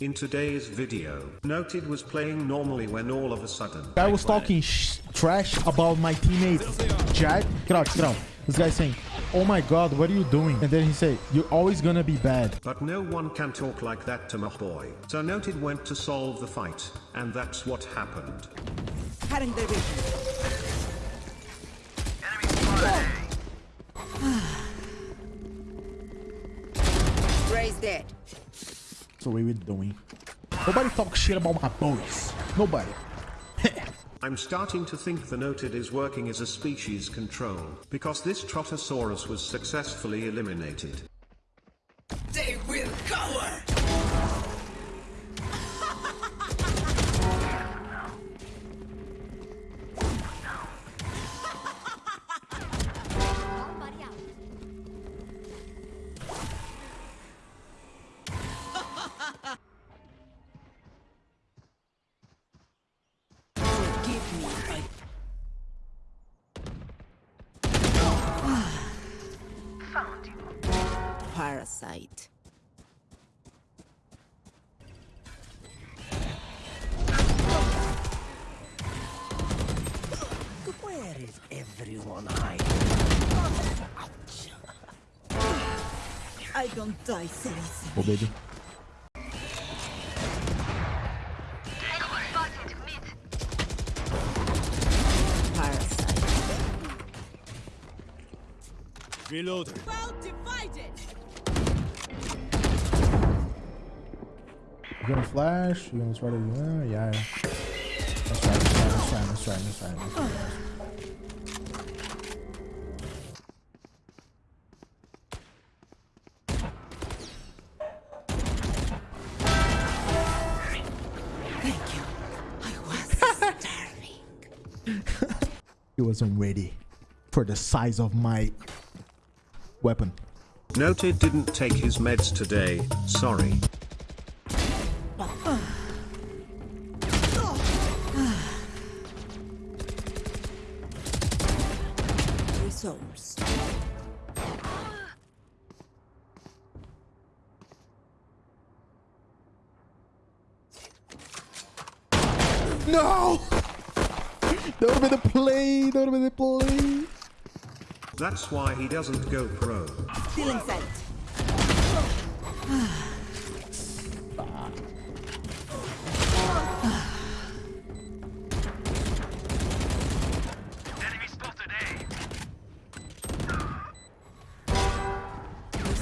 In today's video, Noted was playing normally when all of a sudden... I was talking sh trash about my teammate Jack. Get out, get out. This guy saying, oh my god, what are you doing? And then he said, you're always gonna be bad. But no one can talk like that to my boy. So Noted went to solve the fight, and that's what happened. Cutting their vision. Ray's dead. So what we doing. Nobody talk shit about my boys. Nobody. I'm starting to think the Noted is working as a species control, because this Trotosaurus was successfully eliminated. Parasite. Where is everyone hiding? I don't die so easy. Oh, baby. Parasite. Reloading. Well divided. You gonna flash? You gonna try to... Uh, yeah. That's right, that's right, that's right, that's right, that's right. That's right. Thank you. I was starving. He wasn't ready for the size of my weapon. Noted didn't take his meds today, sorry. Resource. No! That would have been the play. That would have been the play. That's why he doesn't go pro. Stealing sight.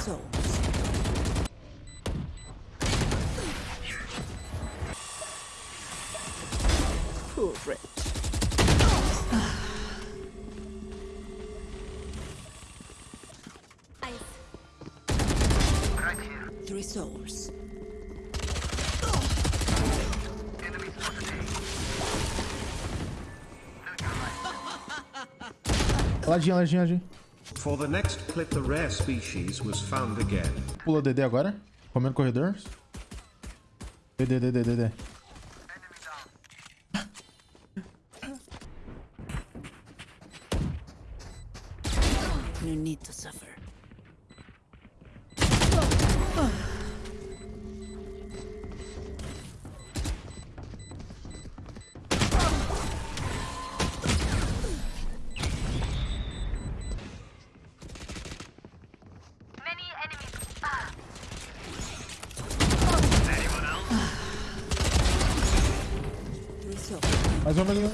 Resource. Poor Rich. Three souls. Ladinho, ladinho, ladinho. For the next clip the rare species was found again. Pula DD agora. Comendo corredor. DD, DD, DD. No need to suffer. Resource. Mais uma vez.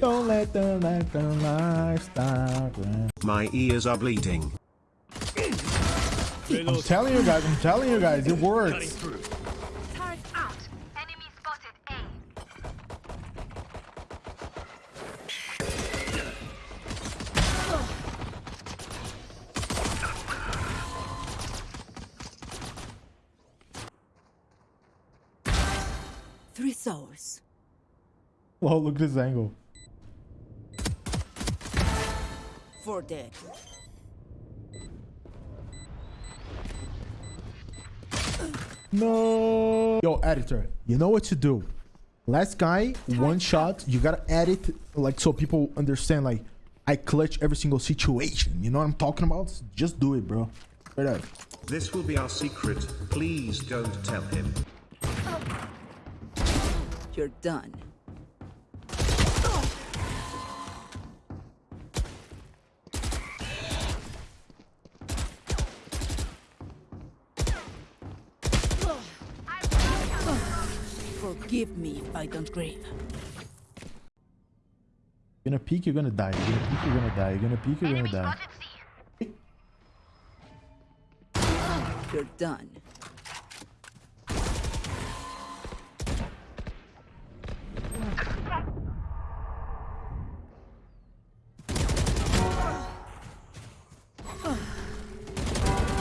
Don't let them let the lifestyle. My ears are bleeding. I'm telling you guys, I'm telling you guys, it works. Turret out. Enemy spotted A. Three souls. Wow, look at this angle. Four dead. No. Yo, editor, you know what to do. Last guy, one shot. You gotta edit like so people understand. Like, I clutch every single situation. You know what I'm talking about? Just do it, bro. Straight up. This will be our secret. Please don't tell him. You're done. Forgive me if I don't grieve. You're gonna peek, you're gonna die. You're gonna peek, you're gonna die. You're gonna peek, you're gonna die. You're done.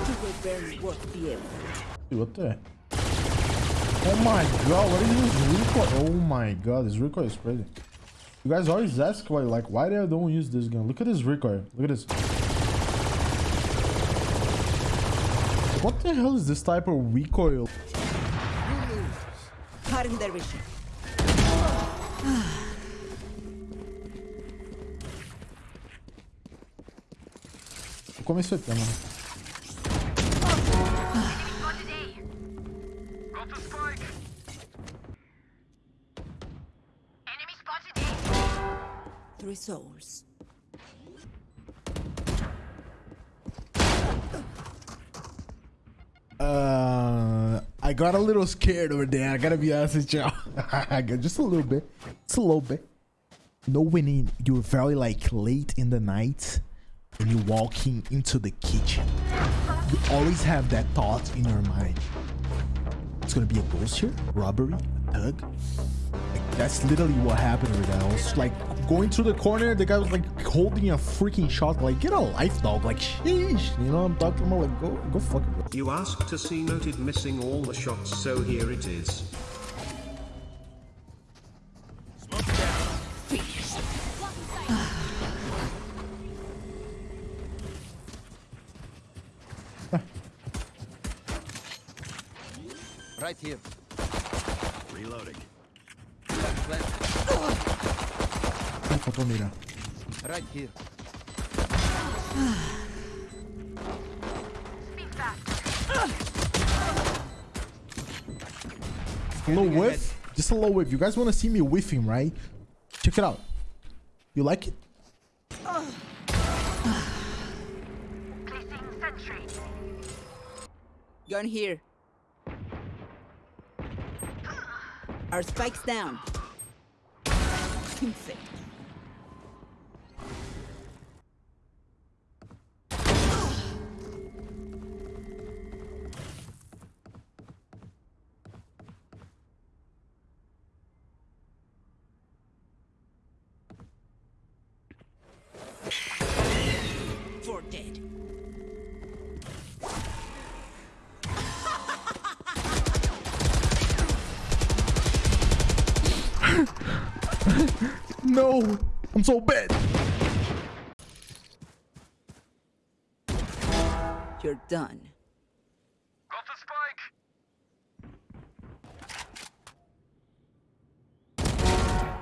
You will barely work the effort. Dude, what the? Oh my god, what is this recoil? Oh my god, this recoil is crazy. You guys always ask why, like, why they don't use this gun? Look at this recoil. Look at this. What the hell is this type of recoil? Cutting their vision. Como isso aqui, mano? Three souls. Uh, I got a little scared over there. I gotta be honest with y'all. I got just a little bit. Just a little bit. When in- you're very like late in the night and you're walking into the kitchen, you always have that thought in your mind. It's gonna be a ghost here, robbery, a thug. Like, that's literally what happened over there. I was like going through the corner, the guy was like holding a freaking shot. Like, get a life, dog. Like, sheesh. You know what I'm talking about? Like, go, go fuck it. You asked to see noted missing all the shots, so here it is. Right here. Reloading. Faltou mirar? Right here. A whiff. Just a little whiff. You guys want to see me whiffing, right? Check it out. You like it? Gun here. Our spikes down. No. I'm so bad. You're done. Got the spike.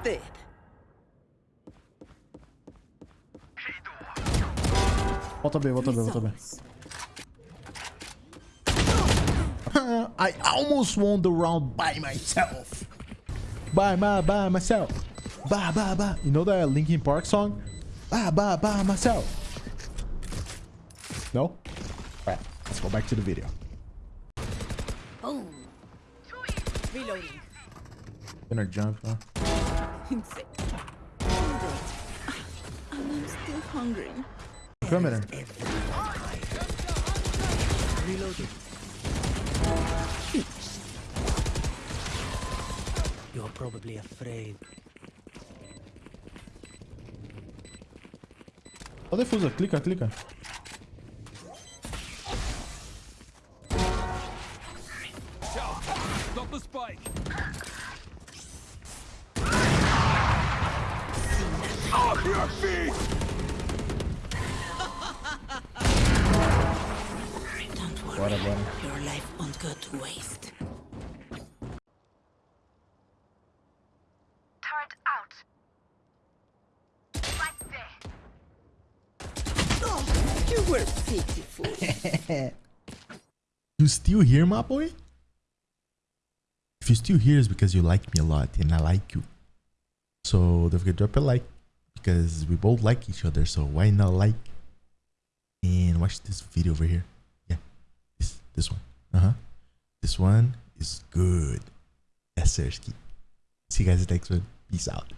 Dead. Volta B, volta B, volta B. I almost won the round by myself. By my by myself. By by by. You know that Linkin Park song? By by by myself. No? Alright, let's go back to the video. Boom. Reloading. Gonna jump, huh? And I'm still hungry. Come here. Reloading. You're probably afraid. Ó, defusa, clica, clica. Bora, bora. Your life won't go to waste. Oh, you still here, my boy? If you're still here, it's because you like me a lot and I like you. So don't forget to drop a like because we both like each other. So why not like and watch this video over here? Yeah, this this one. Uh huh. This one is good. Yes, Sersky. See you guys next one. Peace out.